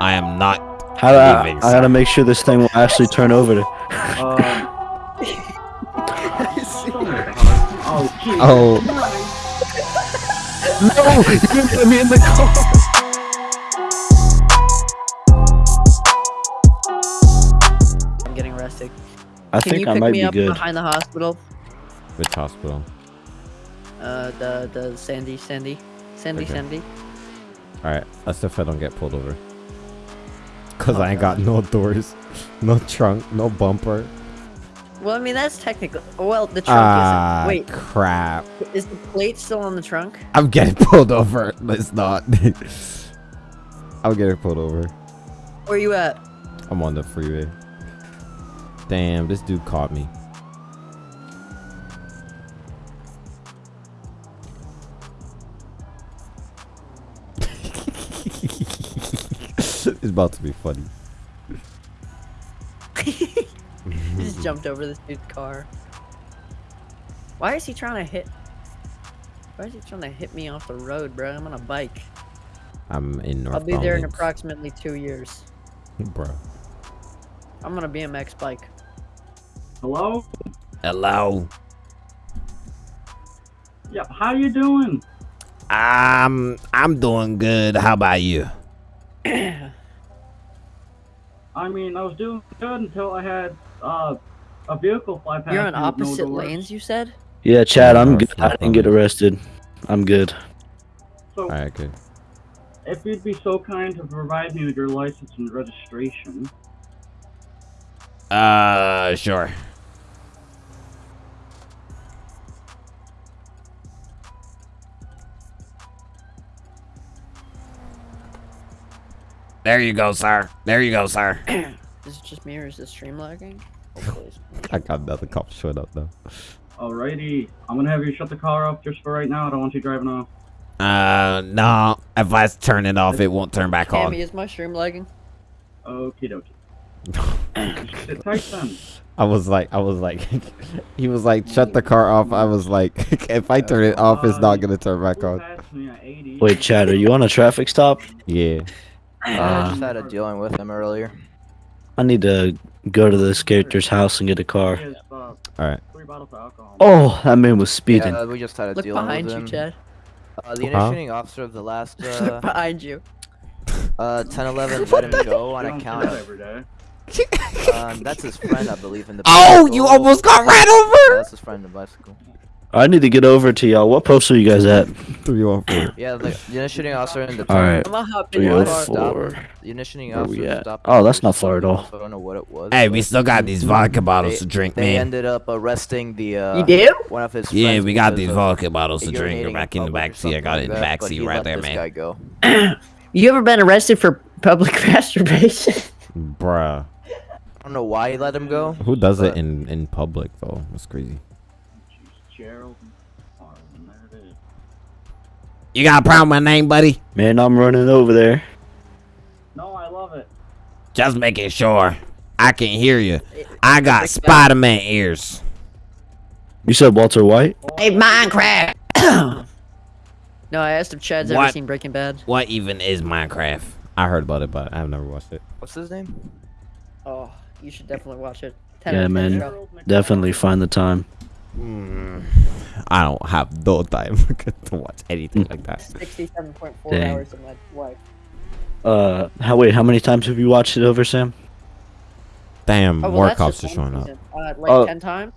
I am not. How do I, I gotta make sure this thing will actually turn over to. Um, oh. Oh, No, you didn't put me in the car. I'm getting arrested. I Can think you I pick might me be up good. behind the hospital? which hospital? Uh, the the Sandy, Sandy, Sandy, Okay. Sandy. All right, that's if I don't get pulled over. Cause I ain't got no doors, no trunk, no bumper. Well, I mean that's technical. Well, the trunk Ah, isn't. Wait, crap! is the plate still on the trunk? I'm getting pulled over. Let's not. I'll get getting pulled over. Where you at? I'm on the freeway. Damn, this dude caught me. It's about to be funny. He just jumped over this dude's car. Why is he trying to hit? Why is he trying to hit me off the road, bro? I'm on a bike. I'm in North I'll be there in approximately two years. Bro. I'm on a BMX bike. Hello? Hello. Yeah, how you doing? Um, I'm doing good. How about you? Mean, I was doing good until I had uh, a vehicle fly past You're on me with no opposite lanes, you said? Yeah, Chad, I'm good. I North didn't get arrested. I'm good. So, All right, good. if you'd be so kind to provide me with your license and registration. Uh, sure. There you go, sir. There you go, sir. Is it just me or is this stream lagging? I got another cop showing up though. Alrighty, I'm gonna have you shut the car off just for right now. I don't want you driving off. Uh, no. If I turn it off, it won't turn back on. Cammy, is my stream lagging? Okie dokie. Sit tight then. I was like, I was like, he was like, shut the car off. I was like, if I turn it off, it's not gonna turn back on. past me at 80. Wait, Chad, are you on a traffic stop? Yeah. I Uh, just had a dealing with him earlier. I need to go to this character's house and get a car. Uh, All right. three bottles of alcohol. Oh, that man was speeding. Yeah, we just had a Look dealing behind with you, him. Chad. Uh, the Huh? initiating officer of the last Look uh, behind you. uh, 1011 let him go on You don't account do of um, that's his friend, I believe, in the. Oh, you almost got ran Yeah, over. that's his friend in the bicycle. I need to get over to y'all. What post are you guys at? Three on. Yeah, the, the initiating officer in the. top. Alright. I'm gonna hop in 304. The initiating Where we officer at? stopped. Oh, that's not far at all. I don't know what it was. Hey, we still got these vodka bottles they, to drink, they man. ended up arresting the. Uh, You did? One of his. Yeah, we got these vodka bottles to drink. They're back in the public or back seat. I got it in the like back seat right there, man. go. You ever been arrested for public masturbation? Bruh. I don't know why he let him go. Who does it in in public though? That's crazy. Jeez, Gerald. Harlan, there it is. You got a problem with my name, buddy? Man, I'm running over there. No, I love it. Just making sure. I can hear you. I got Spider-Man ears. You said Walter White? hey, Minecraft! no, I asked if Chad's ever seen Breaking Bad. What even is Minecraft? I heard about it, but I've never watched it. What's his name? Oh, you should definitely watch it. 10 Yeah, out of 10 man. show. Gerald McDonald. Definitely find the time. Hmm. I don't have no time to watch anything like that. 67.4 Dang. hours of my life. Uh, how wait? How many times have you watched it over, Sam? Damn, Oh, well, more that's cops are just one showing up. Uh, like Oh. 10 times?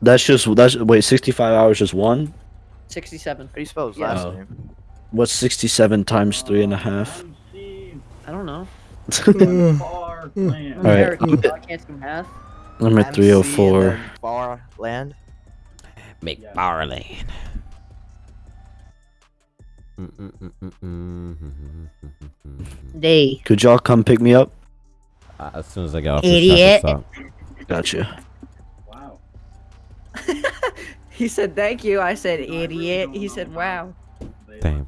That's just that's wait. 65 hours is one. 67. How do you spell his Yeah. last Oh. name? What's 67 times three and a half? I don't know. Far Land. All right, American, I'm- I can't do math. Number MC and 304. then Far land. Make Yeah. Barley. D. Could y'all come pick me up? Uh, as soon as I get off this Idiot. traffic stop. Gotcha. Wow. He said thank you. I said idiot. He said wow. Damn.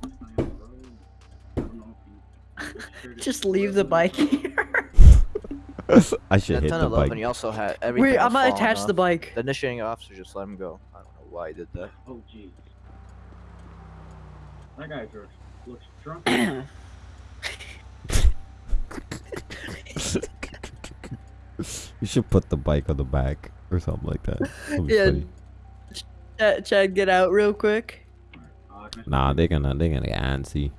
Just leave the bike here. I should At hit the 1011, bike. he also had everything. Wait, I'm was gonna attach off. the bike. The initiating officer just let him go. I why he did that. Oh, jeez. That guy looks, looks drunk. you should put the bike on the back or something like that. Yeah. funny. Chad, Chad, get out real quick. Uh, Nah, they're gonna they're gonna get antsy.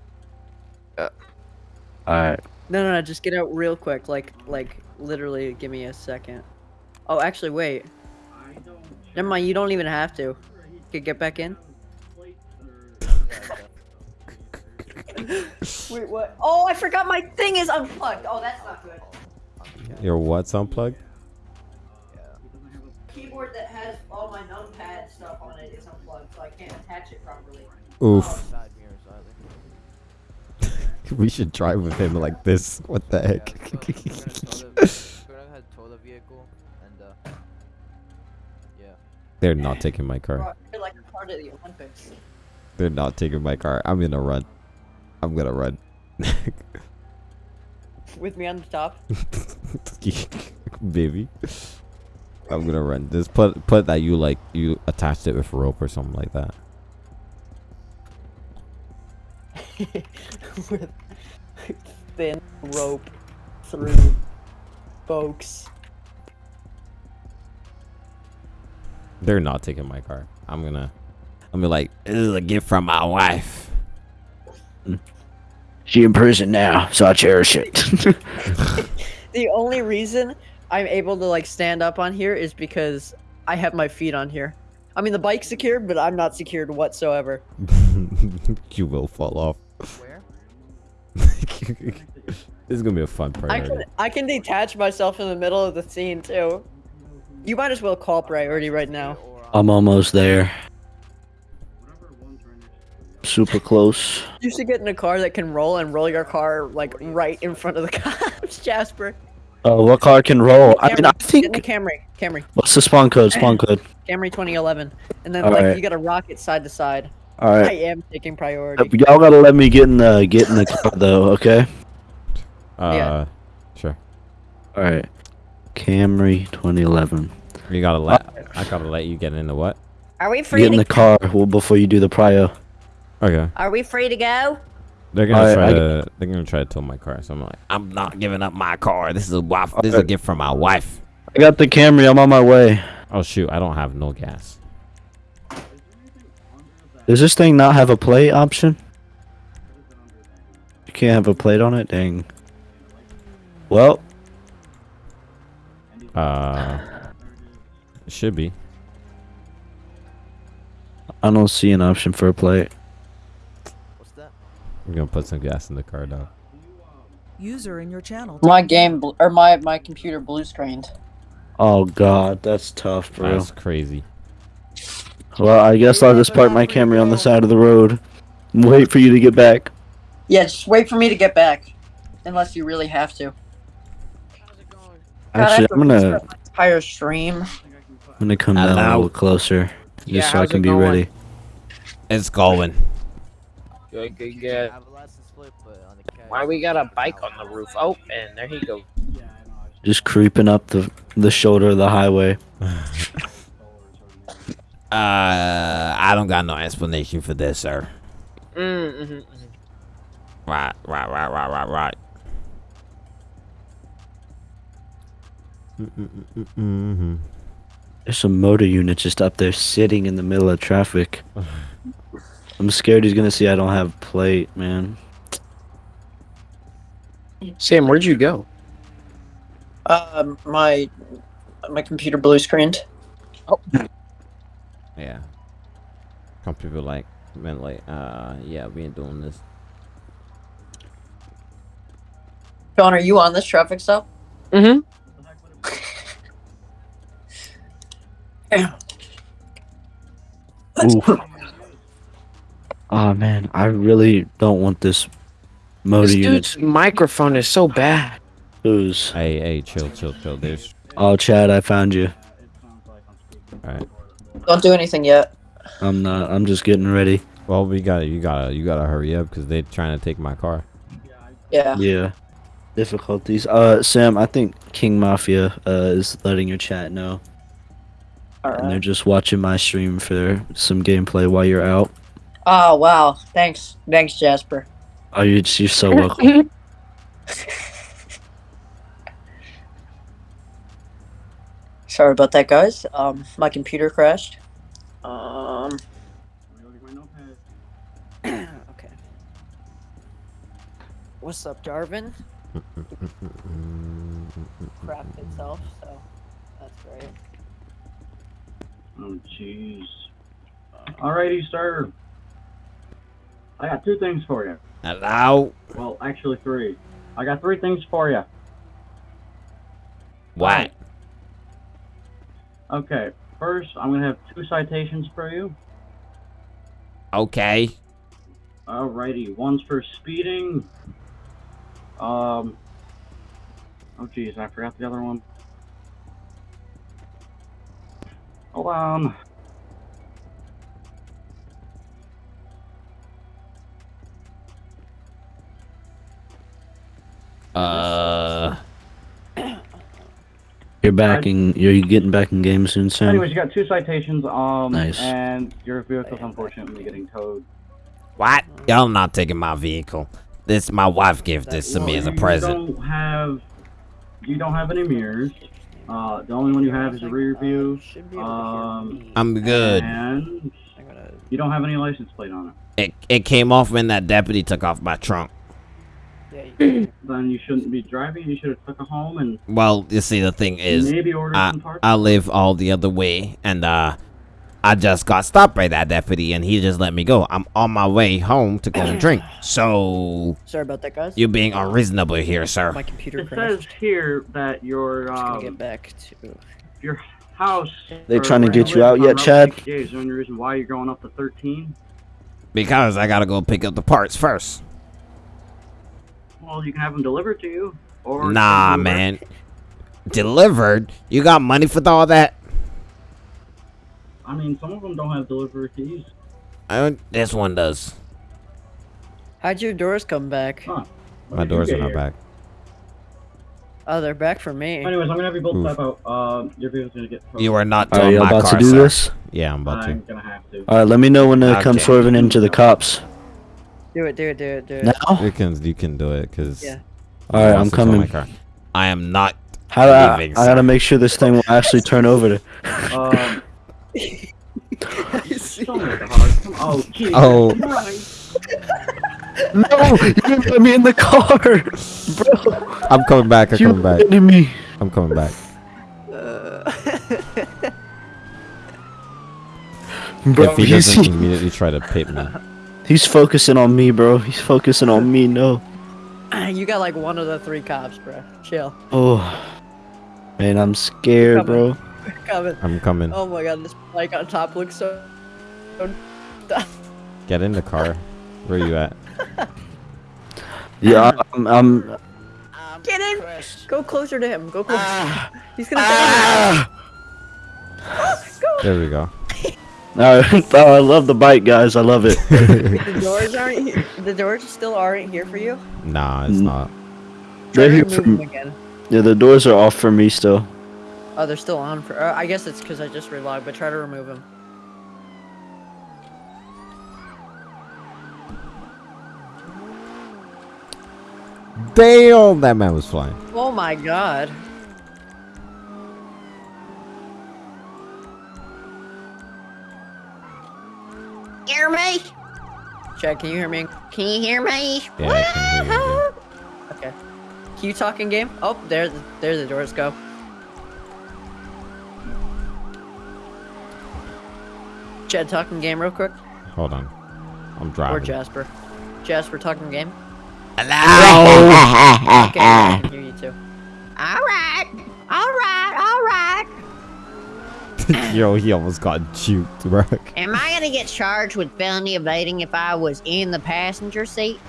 Alright. No, no, no, just get out real quick. Like, like, literally, give me a second. Oh, actually, wait. I don't. Never mind. You don't even have to. You could get back in. Wait, what? Oh, I forgot my thing is unplugged. Oh, that's not good. Your what's unplugged? Keyboard that has all my numpad stuff on it is unplugged, so I can't attach it properly. Oof. Side mirrors either. we should drive with him like this. What the heck? They're not taking my car. You're like a part of the Olympics. They're not taking my car. I'm gonna run. I'm gonna run. With me on the top. Baby. I'm gonna run. Just put put that you like you attached it with rope or something like that. With thin rope through folks. They're not taking my car. I'm gonna I'm gonna like, this is a gift from my wife. She in prison now, so I cherish it. The only reason I'm able to like stand up on here is because I have my feet on here. I mean the bike's secured, but I'm not secured whatsoever. you will fall off. Where? this is gonna be a fun I can I can detach myself in the middle of the scene too. You might as well call priority right now. I'm almost there. Whatever one's right next to Super close. You should get in a car that can roll and roll your car like right in front of the cops, Jasper. Oh, what car can roll? I mean, I Camry, get in the think. Camry, Camry, What's the spawn code? Spawn code. Camry 2011, and then All like right. you gotta rock it side to side. All right. I am taking priority. Y'all gotta let me get in the get in the car though, okay? Uh Yeah. sure. All right. Camry 2011. You gotta let I gotta let you get into what? Are we free to Get in to the car well, before you do the prio. Okay. Are we free to go? They're gonna Alright, try I- to they're gonna try to tow my car, so I'm like, I'm not giving up my car. This is a wife this is a gift from my wife. I got the Camry. I'm on my way. Oh shoot, I don't have no gas. Does this thing not have a plate option? You can't have a plate on it? Dang. Well, Uh it should be. I don't see an option for a plate. What's that? We're gonna put some gas in the car though. User in your channel. My game or my my computer blue screened. Oh god, that's tough, bro. That's crazy. Well, I guess I'll just park my Camry on the side of the road. and Wait for you to get back. Yeah, just wait for me to get back, unless you really have to. Actually, I'm gonna entire stream. I'm gonna come down a little closer, just Yeah, so I can be going? ready. It's going. Good, good, good. have a license plate, but on the cash. Why we got a bike on the roof? Oh, and there he goes. Yeah, I know. I Just creeping up the the shoulder of the highway. Uh I don't got no explanation for this, sir. Mm-hmm. Right, right, right, right, right, right. Mm-hmm. There's some motor unit just up there sitting in the middle of traffic. I'm scared he's gonna see I don't have plate, man. Sam, where'd you go? Um, my my computer blue screened. Oh. yeah. Some people like meant like, uh yeah, we ain't doing this. Sean, are you on this traffic stop? Mm-hmm. Oof. Oh man, I really don't want this motor This unit. dude's microphone is so bad. Who's? Hey, hey, chill, chill, chill. There's Oh, Chad, I found you. it sounds like I'm speaking. Alright. Don't do anything yet. I'm not. I'm just getting ready. well we gotta you gotta you gotta hurry up because they're trying to take my car. Yeah. Yeah. Difficulties. Uh, Sam, I think King Mafia uh is letting your chat know, All and they're just watching my stream for some gameplay while you're out. Oh wow! Thanks, thanks, Jasper. Oh, you you're so welcome. Sorry about that, guys. Um, my computer crashed. Um, okay. What's up, Darvin? Craft itself, so that's great. Oh, jeez. Alrighty, sir. I got two things for you. Hello? Well, actually, three. I got three things for you. What? Okay. First, I'm gonna have two citations for you. Okay. Alrighty. One's for speeding. Um. Oh, jeez, I forgot the other one. Hold on. Uh. You're back in. You're getting back in game soon, Sam. Anyways, you got two citations. Um. Nice. And your vehicle's unfortunately getting towed. What? Y'all not taking my vehicle. This my wife gave this to me as a present. You present. don't have. You don't have any mirrors. Uh, the only one you have is a rear view. Should be able to hear Um. I'm good. And you don't have any license plate on it. It it came off when that deputy took off my trunk. Yeah, Then you shouldn't be driving. You should have took it home and Well, you see, the thing is, maybe ordered I some parts. I live all the other way, and uh, I just got stopped by that deputy, and he just let me go. I'm on my way home to go and drink. So Sorry about that, guys. you're being unreasonable here, sir. My computer it says crashed. here that your Just gonna get um, back to. your house. They or trying to get you out yet, Chad? 68 Is there any reason why you're going up to 13? Because I gotta go pick up the parts first. Well, you can have them delivered to you. Or Nah, Uber. man. Delivered? You got money for all that? I mean, some of them don't have delivery keys. I don't, this one does. How'd your doors come back? Huh. My doors are not here? back. Oh, they're back for me. Anyways, I'm gonna have you both Oof. step out. Um, your vehicle's gonna get towed. You are not Are you my about car, to do sir. this? Yeah, I'm about to. I'm gonna have to. All right. Let me know when to come swerving into the cops. Do it, do it, do it, do it. Now. You can you can do it because. Yeah. All right. I'm coming. I am not. How do I, leaving, I gotta make sure this thing will actually turn over to. Um, don't make it hard. Come- Oh, geez. Oh. No, you didn't put me in the car, bro. I'm coming back. I'm You coming back. kidding me? I'm coming back. Bro, if he doesn't immediately try to pit me, he's focusing on me, bro. He's focusing on me. No. Ah, you got like one of the three cops, bro. Chill. Oh, man, I'm scared, bro. Coming. I'm coming. Oh my god, this bike on top looks so. Get in the car. Where are you at? Yeah, I'm. I'm Get in! Go closer to him. Go closer. Ah. He's gonna. Ah. go. There we go. all right. Oh, I love the bike, guys. I love it. the doors aren't. Here. The doors still aren't here for you. Nah, it's Mm. not. They're here for me. again. Yeah, the doors are off for me still. Oh, they're still on for. Uh, I guess it's because I just relogged, but try to remove them. Damn, that man was flying. Oh my god. Hear me? Chad, can you hear me? Can you hear me? Yeah, I can hear you. Okay. Can you talk in game? Oh, there, there the doors go. Chad, talking game real quick. Hold on. I'm driving. Or. Jasper. Jasper, talking game. Hello. Okay, I can hear you too. All right. All right. All right. Yo, he almost got juked, bro. Am I gonna get charged with felony evading if I was in the passenger seat?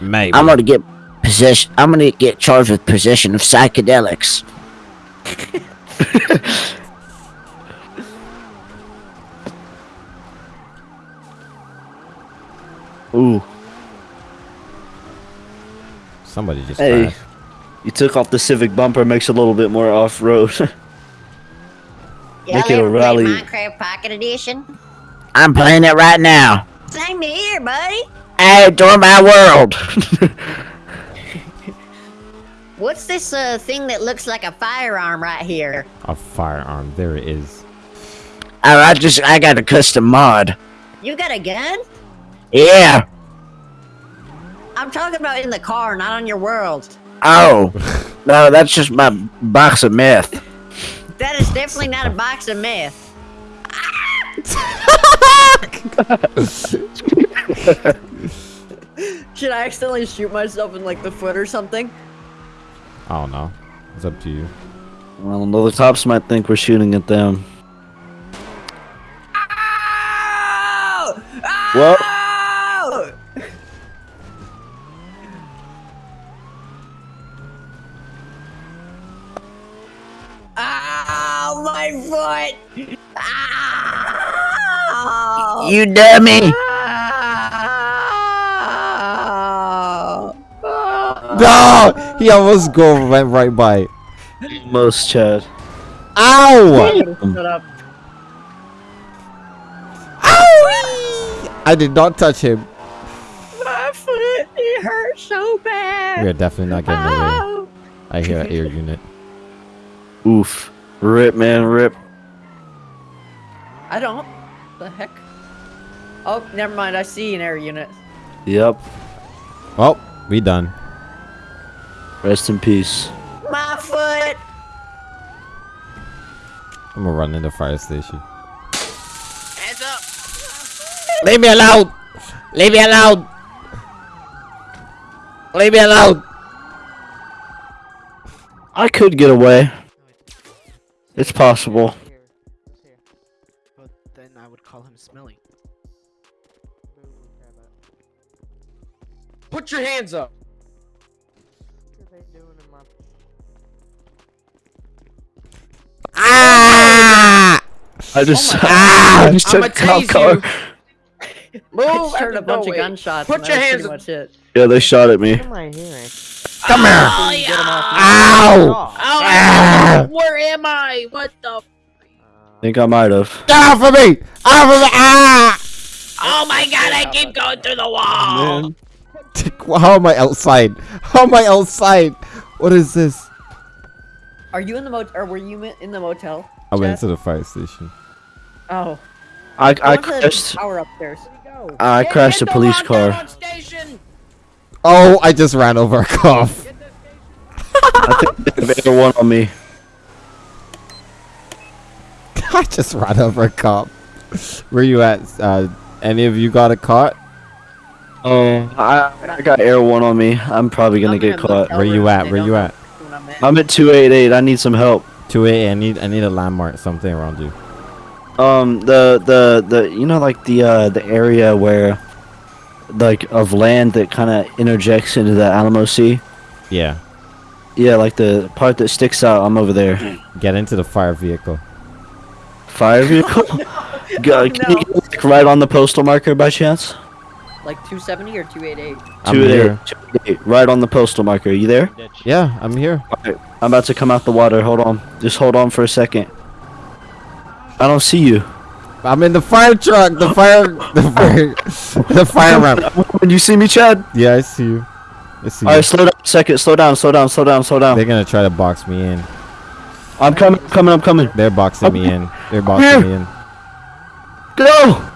Maybe. I'm gonna get possession. I'm gonna get charged with possession of psychedelics. Ooh, Somebody just hey, crashed. you took off the Civic bumper, makes it a little bit more off road. Make it a rally. Minecraft Pocket Edition? I'm playing it right now. Same here, buddy. Hey, adore my world. What's this uh, thing that looks like a firearm right here? A firearm. There it is. Oh, I just I got a custom mod. You got a gun? Yeah. I'm talking about in the car, not on your world. Oh. no, that's just my box of meth. That is definitely not a box of meth. Should I accidentally shoot myself in like the foot or something? I don't know. It's up to you. Well, the cops might think we're shooting at them. Well, You dummy. Ow! No! He almost go went right by. most Chad. Ow! Shut up. I did not touch him. My foot, it hurts so bad. We are definitely not getting away. Ow! I hear an air unit. Oof. Rip, man, rip. I don't. The heck? Oh, never mind. I see an air unit. Yep. Well, we done. Rest in peace. My foot. I'm gonna run into the fire station. Hands up. Leave me alone! Leave me alone! Leave me alone! I could get away. It's possible. Put your hands up. What are they doing in my Ah! I just, Ah! I just I'ma took a cop tase car. you. Move. I heard a bunch doorway. of gunshots. Put and your hands up. much it. Yeah, they shot at me. What am I hearing? Come here! Oh, yeah. Get him off me. Ow! Ah! Where am I? What the? Think I might have. Get off of me! Off of me! Ah! Oh my god! I keep going through the wall. Man. How am I outside? How am I outside? What is this? Are you in the motel? Or were you in- in the motel? I went Chad? to the fire station. Oh. I, Go I crashed. Tower upstairs. I crashed a police car. Station. Oh, I just ran over a cop. I think they have one on me. I just ran over a cop. Where you at? Uh, any of you got a caught? Oh, I, I got air one on me. I'm probably gonna I'm get in the caught. Where you at? Where you know at? I'm at 288. I need some help. 288. I need. I need a landmark. Something around you. Um, the the the you know like the uh the area where like of land that kind of interjects into the Alamo Sea. Yeah. Yeah, like the part that sticks out. I'm over there. Get into the fire vehicle. Fire vehicle. Go, can no. you get, like, right on the postal marker by chance? Like 270 or 288? I'm 288, 288, Right on the postal marker. Are you there? Yeah, I'm here. Alright, I'm about to come out the water. Hold on. Just hold on for a second. I don't see you. I'm in the fire truck. The fire. The fire. the fire ramp. When you see me, Chad? Yeah, I see you. I see you. Alright, slow down second. Slow down, slow down, slow down, slow down. They're gonna try to box me in. I'm coming, I'm coming, I'm coming. They're boxing me in. They're boxing me in. Go!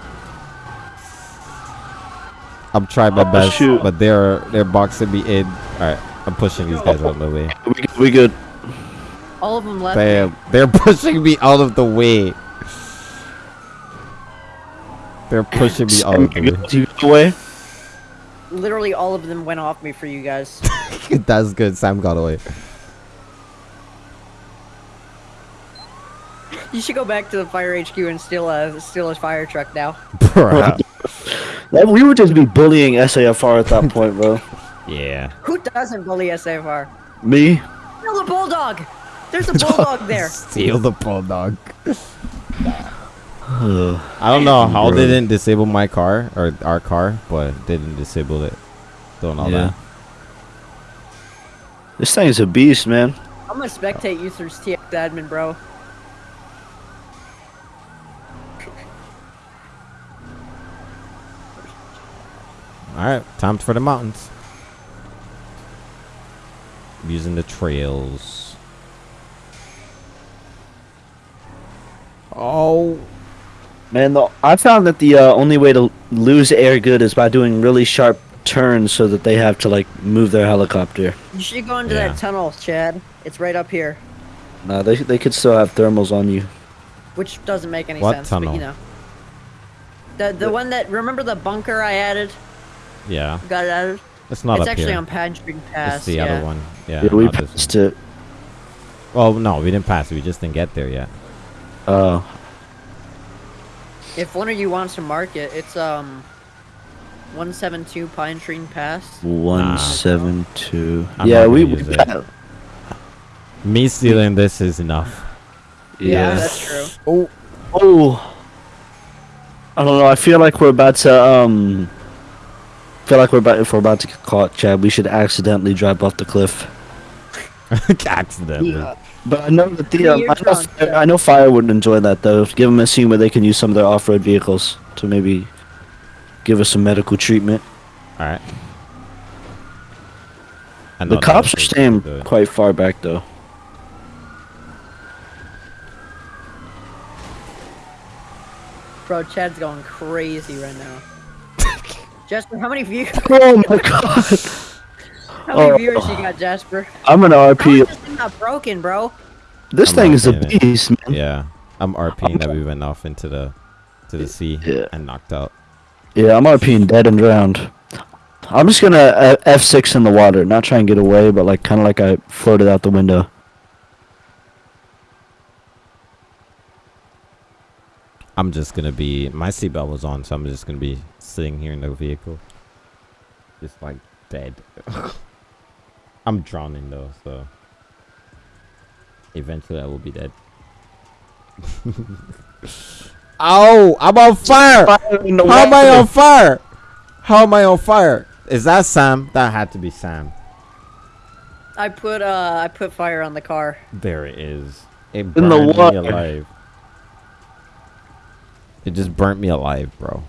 I'm trying my Oh, best, shoot. but they're they're boxing me in. All right, I'm pushing these guys out of the way. We good, we good. All of them left. Bam! They're pushing me out of the way. They're pushing me out of the way. Do you go away? Literally all of them went off me for you guys. That's good. Sam got away. you should go back to the fire HQ and steal a steal a fire truck now. Bruh. Like, we would just be bullying SAFR at that point, bro. yeah. Who doesn't bully SAFR? Me? Steal a bulldog. There's a bulldog there. Steal the bulldog. I don't know how they didn't disable my car or our car, but they didn't disable it. Don't know Yeah. This thing is a beast, man. I'm gonna spectate you through TX admin, bro. All right, time for the mountains. using the trails. Oh, Man, the, I found that the uh, only way to lose air good is by doing really sharp turns so that they have to like move their helicopter. You should go into Yeah. that tunnel, Chad. It's right up here. No, they they could still have thermals on you. Which doesn't make any What sense, tunnel? but you know. The the one that remember the bunker I added? Yeah. Got it added? It's not it's up actually here. on Pine Street Pass. it's the yeah. other one. Yeah. Yeah, we not passed it. Well, no, we didn't pass it. We just didn't get there yet. Oh, If one of you wants to mark it, it's um 172 Pine Tree Pass. one seven two. I'm Yeah, we. we use it. pa- Me stealing this is enough. yeah. that's true. Oh, oh. I don't know. I feel like we're about to um. Feel like we're about if we're about to get caught, Chad. We should accidentally drive off the cliff. Accidentally. But I know that the um, I, know, drunk, I know Fire would enjoy that though. Give them a scene where they can use some of their off-road vehicles to maybe give us some medical treatment. All right. The cops are staying quite far back though. Bro, Chad's going crazy right now. Jasper, how many views? Oh my god! How many Oh. viewers you got, Jasper? I'm an RP. is this thing not broken, bro? This I'm thing not is a saying it. beast, man. Yeah, I'm RPing that we went off into the to the sea Yeah. and knocked out. Yeah, I'm RPing dead and drowned. I'm just gonna uh, F6 in the water, not try and get away, but like kind of like I floated out the window. I'm just gonna be my seatbelt was on, so I'm just gonna be sitting here in the vehicle, just like dead. I'm drowning though, so eventually I will be dead. oh, I'm on fire! How am I on fire? How am I on fire? Is that Sam? That had to be Sam. I put uh I put fire on the car. There it is. It the burned me water. alive. It just burnt me alive, bro.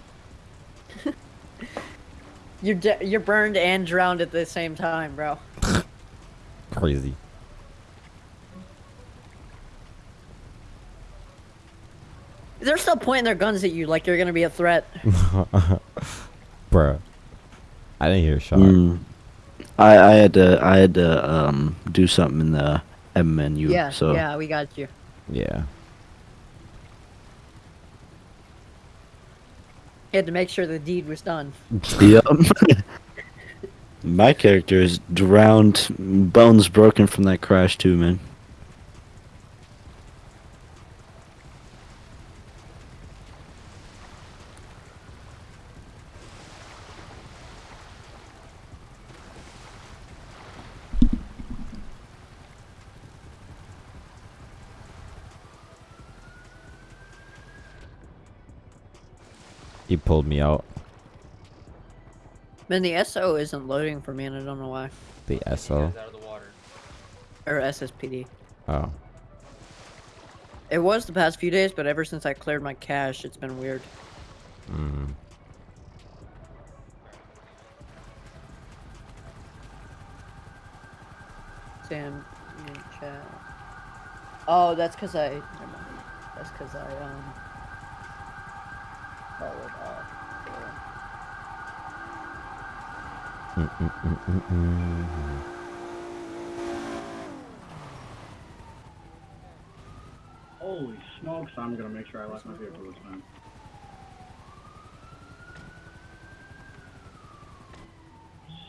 You're de- you're burned and drowned at the same time, bro. Crazy. They're still pointing their guns at you like you're gonna be a threat. Bruh. I didn't hear a shot. Mm. I I had to I had to um do something in the M menu. yeah, so yeah, we got you. Yeah. You had to make sure the deed was done. Yep. My character is drowned, bones broken from that crash too, man. He pulled me out. Man, the SO isn't loading for me, and I don't know why. The SO. Or SSPD. Oh. It was the past few days, but ever since I cleared my cache, it's been weird. Mm. Sam, chat. Oh, that's because I. That's because I um. Holy smokes, I'm gonna make sure I lock my vehicle this time.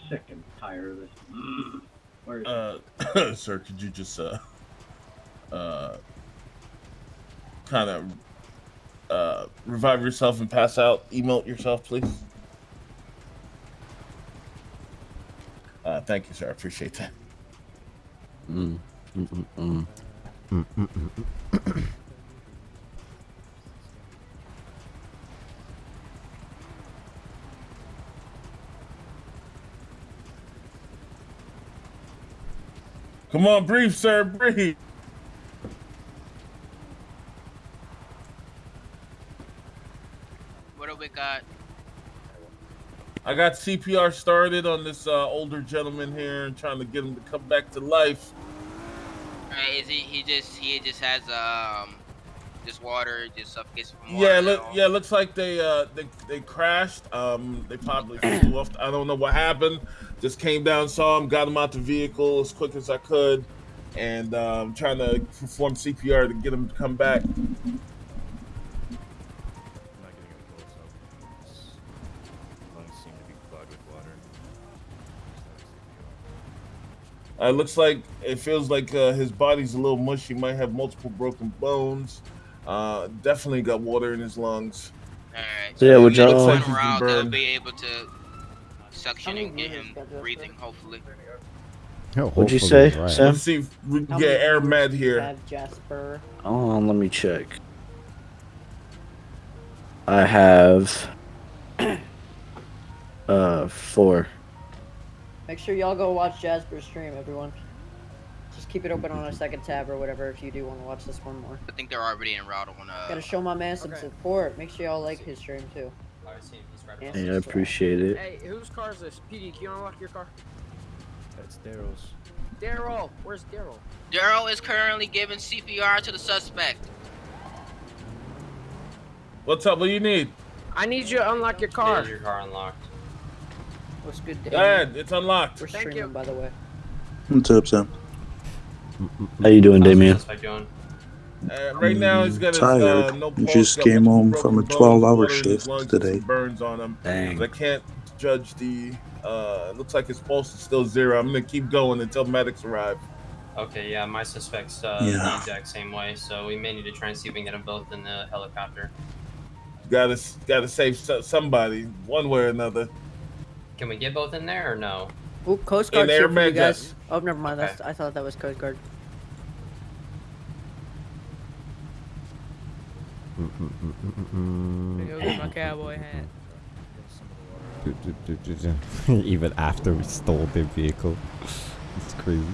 Sick and tired of this. Where is Uh, sir, could you just uh, uh, kind of uh, revive yourself and pass out? Emote yourself, please. Uh, thank you, sir. I appreciate that. Mm. Mm, mm. Come on, breathe, sir. Breathe. What do we got? I got CPR started on this uh, older gentleman here and trying to get him to come back to life. Alright, is he? He just he just has um, just water, just suffocates from water. Yeah, look, yeah, looks like they uh they they crashed. Um, they probably flew off. I don't know what happened. Just came down, saw him, got him out the vehicle as quick as I could, and um, trying to perform CPR to get him to come back. Uh, looks like it feels like uh, his body's a little mushy. Might have multiple broken bones. Uh, definitely got water in his lungs. Alright. So yeah, would if we y'all- put him He's been around, they'll burned. be able to suction and get him breathing, hopefully. What'd you say, right. Sam? Let's see if we can get air med here. have, Jasper. Oh, let me check. I have uh four. Make sure y'all go watch Jasper's stream, everyone. Just keep it open on a second tab or whatever if you do want to watch this one more. I think they're already en route on uh. Gotta show my man some support. Make sure y'all like his stream too. And Hey, I appreciate it. Hey, whose car is this? PD, can you unlock your car? That's Daryl's. Daryl, where's Daryl? Daryl is currently giving CPR to the suspect. What's up? What do you need? I need you to unlock your car. your car unlocked. What's good, Go Daniel? ahead. It's unlocked. We're Thank streaming, you. by the way. What's up, Sam? How you doing, Damien? Uh, right now, he's got his uh, Tired. no pulse, Just came home from a 12-hour water in his shift today. Burns on him. Dang. I can't judge the. Uh, looks like his pulse is still zero. I'm gonna keep going until medics arrive. Okay, yeah, my suspect's uh, Yeah. the exact same way, so we may need to try and see if we can get them both in the helicopter. Gotta gotta save somebody one way or another. Can we get both in there or no? Ooh, Coast Guard Guard's here for you guys. yes. Oh, never mind. That's, I thought that was Coast Guard. Mm, mm, mm, mm, mm, Go get my cowboy hat. Even after we stole their vehicle. It's crazy.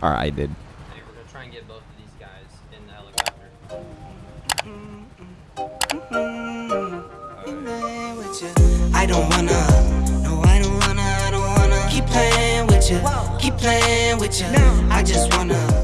Alright, I did. Hey, we're gonna try and get both of these guys in the helicopter. I don't wanna, with you, keep playing with you. I just wanna